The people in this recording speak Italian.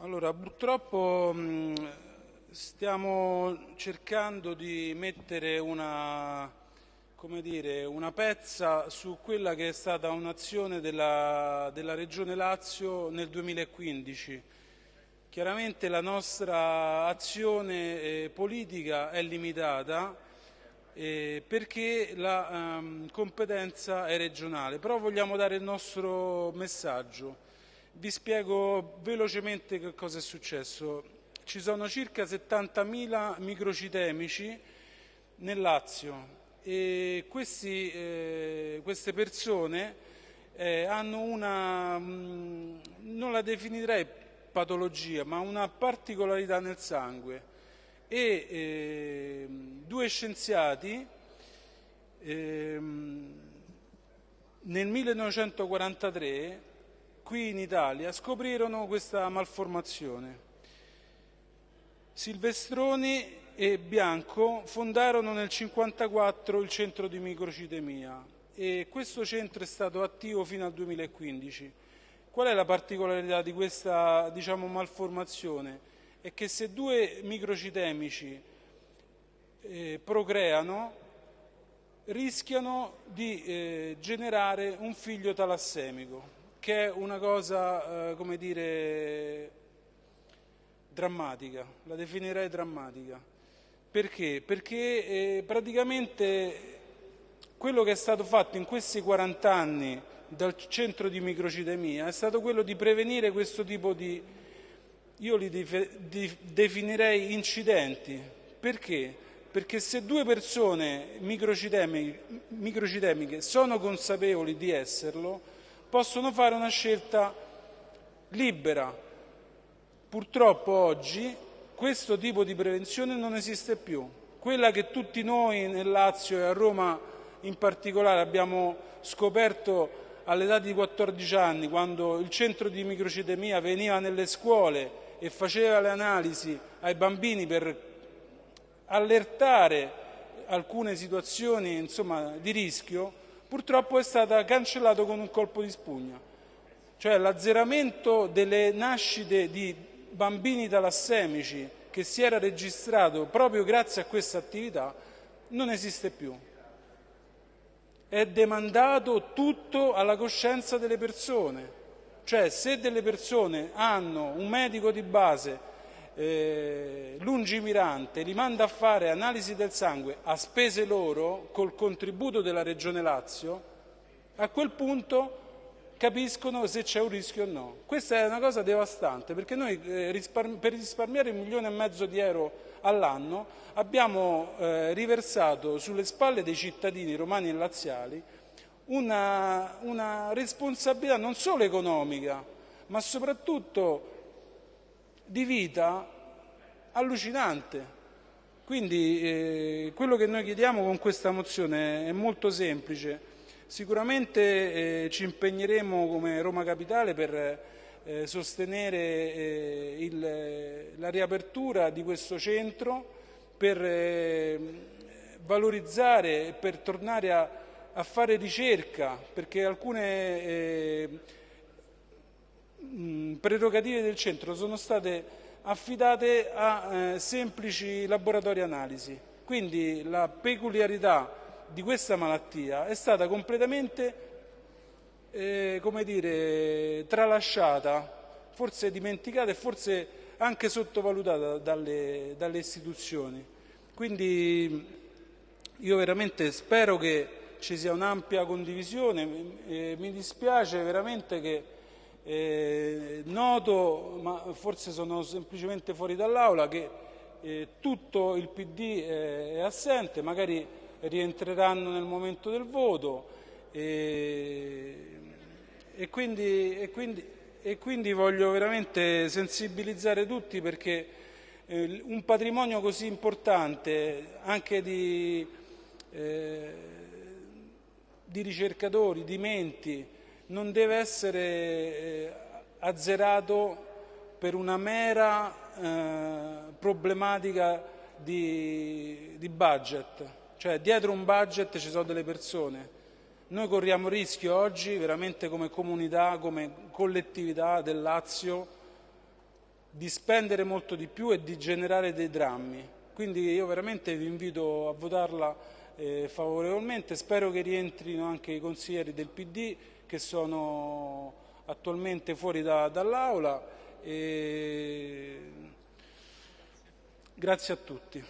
Allora, purtroppo mh, stiamo cercando di mettere una, dire, una pezza su quella che è stata un'azione della, della Regione Lazio nel 2015. Chiaramente la nostra azione eh, politica è limitata eh, perché la ehm, competenza è regionale, però vogliamo dare il nostro messaggio. Vi spiego velocemente che cosa è successo. Ci sono circa 70.000 microcitemici nel Lazio e questi, eh, queste persone eh, hanno una, mh, mm, non la definirei patologia, ma una particolarità nel sangue e eh, due scienziati ehm, nel 1943 qui in Italia scoprirono questa malformazione. Silvestroni e Bianco fondarono nel 1954 il centro di microcitemia e questo centro è stato attivo fino al 2015. Qual è la particolarità di questa diciamo, malformazione? È che se due microcitemici eh, procreano, rischiano di eh, generare un figlio talassemico che è una cosa, eh, come dire, drammatica, la definirei drammatica. Perché? Perché eh, praticamente quello che è stato fatto in questi 40 anni dal centro di microcitemia è stato quello di prevenire questo tipo di, io li definirei incidenti. Perché? Perché se due persone microcitemiche, microcitemiche sono consapevoli di esserlo, possono fare una scelta libera. Purtroppo oggi questo tipo di prevenzione non esiste più. Quella che tutti noi nel Lazio e a Roma in particolare abbiamo scoperto all'età di 14 anni, quando il centro di microcitemia veniva nelle scuole e faceva le analisi ai bambini per allertare alcune situazioni insomma, di rischio, purtroppo è stata cancellata con un colpo di spugna. Cioè l'azzeramento delle nascite di bambini talassemici che si era registrato proprio grazie a questa attività non esiste più. È demandato tutto alla coscienza delle persone. Cioè se delle persone hanno un medico di base eh, lungimirante li manda a fare analisi del sangue a spese loro col contributo della Regione Lazio, a quel punto capiscono se c'è un rischio o no. Questa è una cosa devastante perché noi eh, risparmi per risparmiare un milione e mezzo di euro all'anno abbiamo eh, riversato sulle spalle dei cittadini romani e laziali una, una responsabilità non solo economica ma soprattutto di vita allucinante. Quindi eh, quello che noi chiediamo con questa mozione è molto semplice. Sicuramente eh, ci impegneremo come Roma Capitale per eh, sostenere eh, il, la riapertura di questo centro, per eh, valorizzare e per tornare a, a, fare ricerca, perché alcune eh, prerogative del centro sono state affidate a eh, semplici laboratori analisi. Quindi la peculiarità di questa malattia è stata completamente eh, dire, tralasciata, forse dimenticata e forse anche sottovalutata dalle, dalle istituzioni. Quindi io veramente spero che ci sia un'ampia condivisione, eh, mi dispiace veramente che eh, noto, ma forse sono semplicemente fuori dall'Aula, che eh, tutto il PD è, è, assente, magari rientreranno nel momento del voto e, e, quindi, e, quindi, e quindi, voglio veramente sensibilizzare tutti perché eh, un patrimonio così importante anche di, eh, di ricercatori, di menti, non deve essere eh, azzerato per una mera eh, problematica di, di budget. Cioè dietro un budget ci sono delle persone. Noi corriamo rischio oggi, veramente come comunità, come collettività del Lazio, di spendere molto di più e di generare dei drammi. Quindi io veramente vi invito a votarla eh, favorevolmente, spero che rientrino anche i consiglieri del PD che sono attualmente fuori da, dall'aula. E... Grazie a tutti.